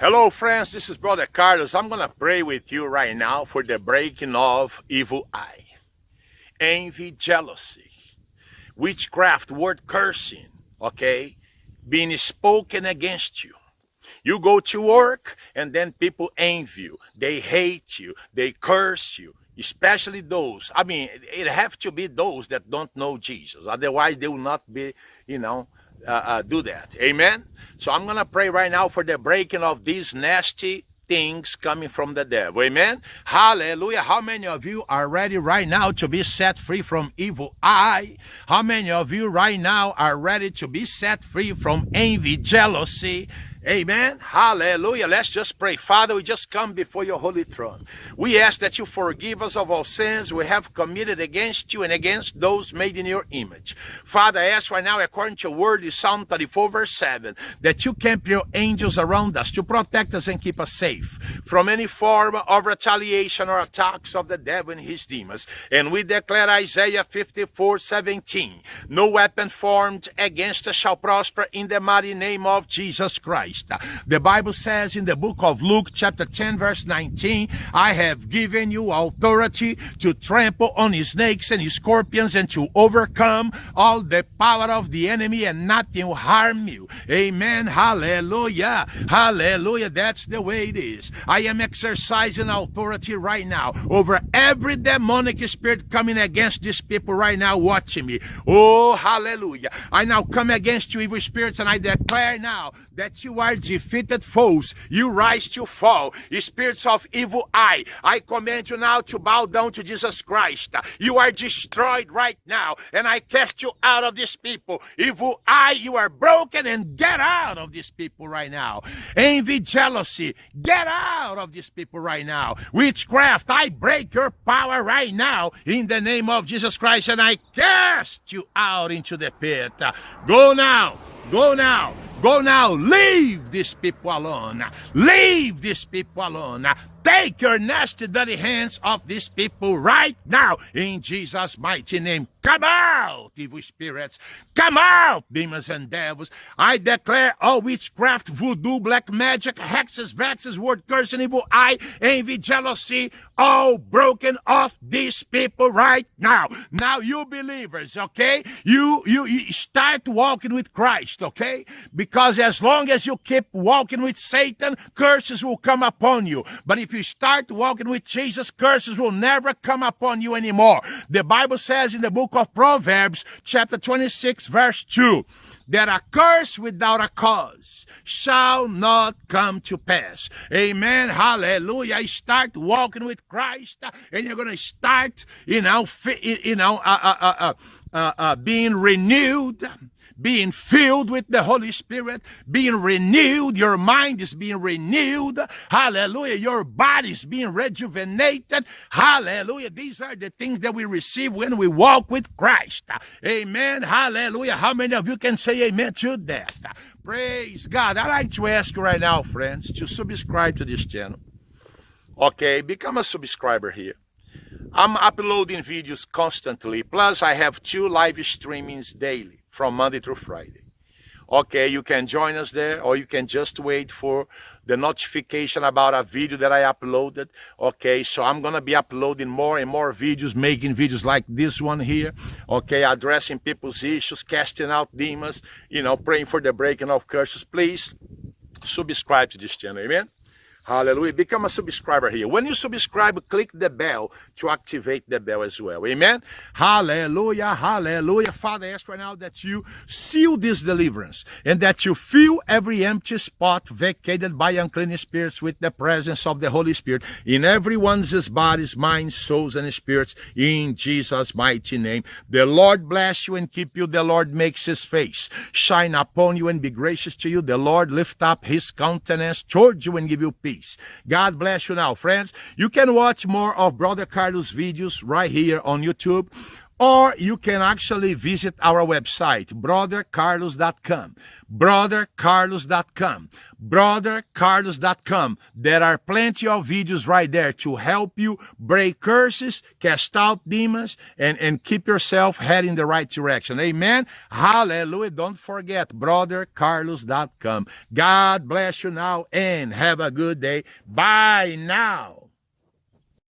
Hello, friends. This is Brother Carlos. I'm going to pray with you right now for the breaking of evil eye, envy, jealousy, witchcraft, word cursing, okay, being spoken against you. You go to work and then people envy you. They hate you. They curse you. Especially those, I mean, it have to be those that don't know Jesus. Otherwise, they will not be, you know, uh, uh, do that. Amen? So I'm going to pray right now for the breaking of these nasty things coming from the devil. Amen? Hallelujah. How many of you are ready right now to be set free from evil eye? How many of you right now are ready to be set free from envy, jealousy, Amen. Hallelujah. Let's just pray. Father, we just come before your holy throne. We ask that you forgive us of all sins we have committed against you and against those made in your image. Father, I ask right now, according to your word in Psalm 34, verse 7, that you camp your angels around us to protect us and keep us safe from any form of retaliation or attacks of the devil and his demons. And we declare Isaiah 54, 17, no weapon formed against us shall prosper in the mighty name of Jesus Christ. Christ. The Bible says in the book of Luke chapter 10 verse 19, I have given you authority to trample on snakes and scorpions and to overcome all the power of the enemy and nothing will harm you. Amen. Hallelujah. Hallelujah. That's the way it is. I am exercising authority right now over every demonic spirit coming against these people right now watching me. Oh, hallelujah. I now come against you evil spirits and I declare now that you are defeated foes. You rise to fall. Spirits of evil eye, I command you now to bow down to Jesus Christ. You are destroyed right now, and I cast you out of these people. Evil eye, you are broken and get out of these people right now. Envy, jealousy, get out of these people right now. Witchcraft, I break your power right now in the name of Jesus Christ, and I cast you out into the pit. Go now. Go now. Go now. Leave these people alone. Leave these people alone. Take your nasty, dirty hands off these people right now in Jesus' mighty name. Come out, evil spirits. Come out, demons and devils. I declare all witchcraft, voodoo, black magic, hexes, vexes, word curse, and evil eye, envy, jealousy, all broken off these people right now. Now, you believers, okay? You, you, you start walking with Christ, okay? Because as long as you keep walking with Satan, curses will come upon you. But if you start walking with Jesus, curses will never come upon you anymore. The Bible says in the book of Proverbs, chapter 26, verse 2, that a curse without a cause shall not come to pass. Amen. Hallelujah. Start walking with Christ, and you're going to start, you know, you know, uh, uh, uh, uh, uh being renewed being filled with the Holy Spirit, being renewed. Your mind is being renewed. Hallelujah. Your body is being rejuvenated. Hallelujah. These are the things that we receive when we walk with Christ. Amen. Hallelujah. How many of you can say amen to that? Praise God. I'd like to ask you right now, friends, to subscribe to this channel. Okay, become a subscriber here. I'm uploading videos constantly. Plus, I have two live streamings daily from Monday through Friday. Okay, you can join us there or you can just wait for the notification about a video that I uploaded. Okay, so I'm to be uploading more and more videos, making videos like this one here. Okay, addressing people's issues, casting out demons, you know, praying for the breaking of curses. Please subscribe to this channel. Amen. Hallelujah. Become a subscriber here. When you subscribe, click the bell to activate the bell as well. Amen. Hallelujah. Hallelujah. Father, I ask right now that you seal this deliverance and that you fill every empty spot vacated by unclean spirits with the presence of the Holy Spirit in everyone's bodies, minds, souls, and spirits in Jesus' mighty name. The Lord bless you and keep you. The Lord makes his face shine upon you and be gracious to you. The Lord lift up his countenance towards you and give you peace peace. God bless you now, friends. You can watch more of Brother Carlos videos right here on YouTube Or you can actually visit our website, brothercarlos.com. Brothercarlos.com. Brothercarlos.com. There are plenty of videos right there to help you break curses, cast out demons, and, and keep yourself heading the right direction. Amen. Hallelujah. Don't forget, brothercarlos.com. God bless you now and have a good day. Bye now.